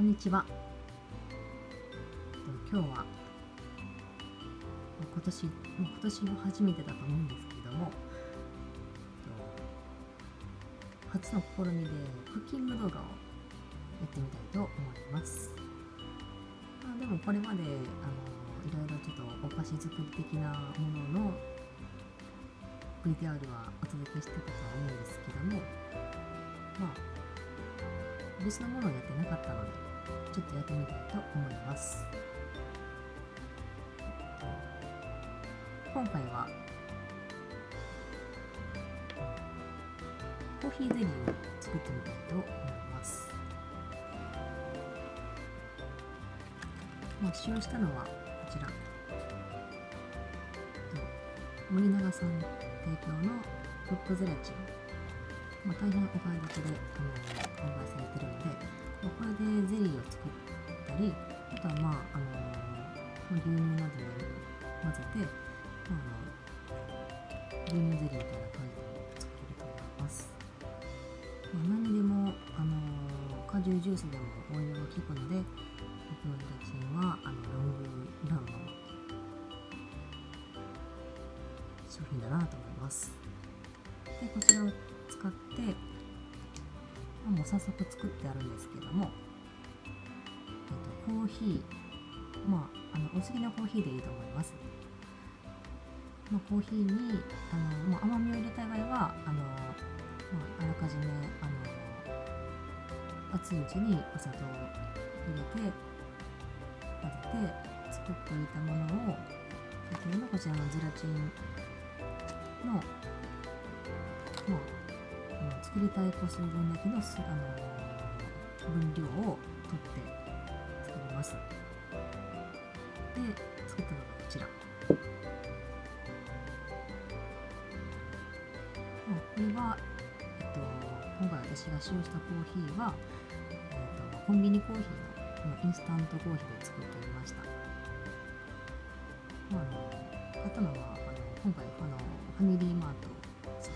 こんにちは。今日は今年もう今年も初めてだと思うんですけれども、初の試みでクッキング動画をやってみたいと思います。あでもこれまであのいろいろちょっとお菓子作り的なものの VTR はお届けしてたとは思うんですけどもまあ別のものをやってなかったのでちょっとやってみたいと思います。今回はコーヒーゼリーを作ってみたいと思います。まあ、使用したのはこちら。森永さん提供のフックゼラチン。まあ、大変お買い得で販売されているので、これでゼリーを作ったりあとはまああの牛乳などに混ぜて、まあ、牛乳ゼリーみたいな感じで作れると思います、まあ、何にでもあの果汁ジュースでも応用が効くので僕のゼラチンはあのロングランの商品だなと思います。でこちらを使って、もう早速作ってあるんですけども、えっと、コーヒーまああのお好きなコーヒーでいいと思います、まあ、コーヒーにあの、まあ、甘みを入れたい場合はあの、まあ、あらかじめあの熱いうちにお砂糖を入れて混ぜて作っておいたものを先ほどのこちらのゼラチンの、まあ、作りたい個数分だけのあの分量を取って作ります。で、作ったのがこちら。これは、えっと、今回私が使用したコーヒーは、えっと、コンビニコーヒーのインスタントコーヒーで作ってみました。まあ、あの買ったのはあの今回あのファミリーマートさ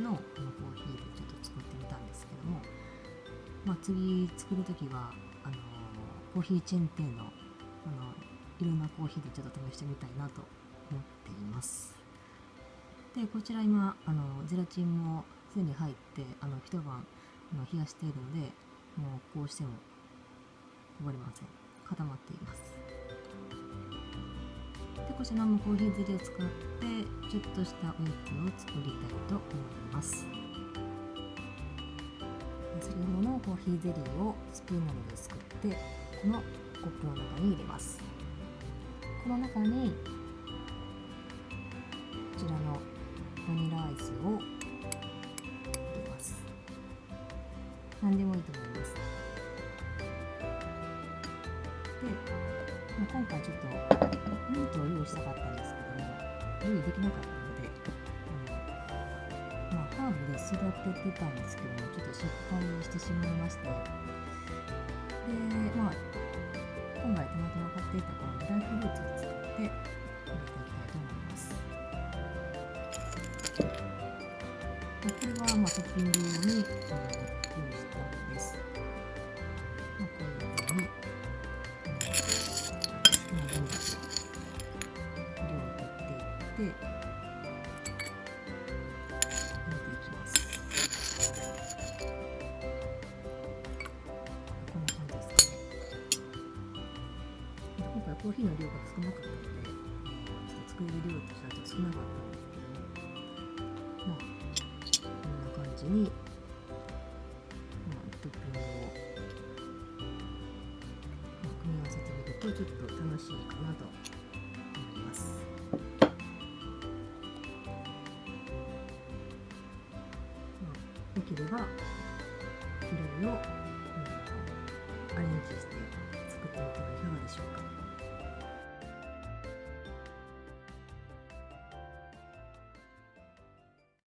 んのこのコーヒーでまあ、次作る時はあのコーヒーチェーン店のあのいろんなコーヒーでちょっと試してみたいなと思っています。でこちら今あのゼラチンもすでに入ってあの一晩あの冷やしているのでもうこうしてもこぼれません。固まっています。でこちらもコーヒーゼリーを使ってちょっとしたおやつを作りたいと思います。先ほどのコーヒーゼリーをスプーンなどですくってこのコップの中に入れます。この中にこちらのバニラアイスを入れます。何でもいいと思います。で今回ちょっとミントを用意したかったんですけども用意できなかったーブで育ててたんですけどもちょっと失敗してしまいまして。でまあ今回たまたま買っていたこのドライフルーツを使って入れていきたいと思います。これはまあトッピング用に、えー、用意したものです、コーヒーの量が少なかったので、ちょっと作れる量としてはちょっと少なかったんですけども、まあ、こんな感じに、まあ、トッピングを、まあ、組み合わせてみると、ちょっと楽しいかなと思います。まあ、できれば、いろいろ、アレンジして